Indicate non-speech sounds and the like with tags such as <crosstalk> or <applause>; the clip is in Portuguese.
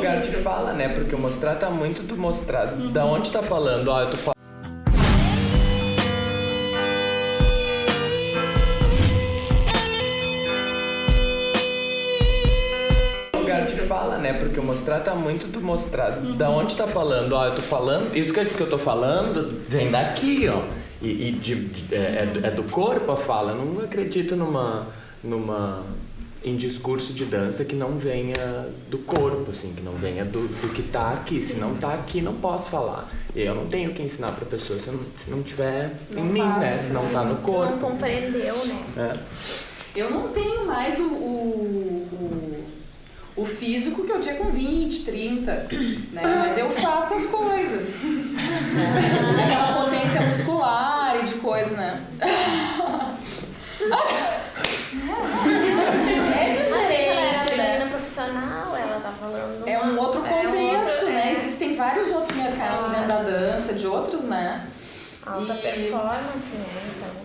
lugar se fala, né? Porque mostrar tá muito do mostrar. Da onde tá falando? Ó, eu tô falando. lugar se fala, né? Porque mostrar tá muito do mostrar. Da onde tá falando? Ó, eu tô falando. Isso que, que eu tô falando vem daqui, ó. E, e de- de- é, é do- é do corpo a fala. Eu não acredito numa. Numa. em discurso de dança que não venha do corpo, assim, que não venha do, do que tá aqui. Se não tá aqui, não posso falar. E eu não tenho que ensinar pra pessoa se não, se não tiver não em mim, né? passa, Se não tá no Tu não corpo. compreendeu, né? É. Eu não tenho mais o, o, o, o físico que eu tinha com 20, 30, né? Mas eu faço as coisas. <laughs> Né? Aquela potência muscular e de coisa, né? É Mas gente, ela era diferente, né? bailarina profissional, ela tá falando. É um outro é contexto, né? Existem vários outros mercados dentro da dança, de outros, né? Alta E- performance, né? Então.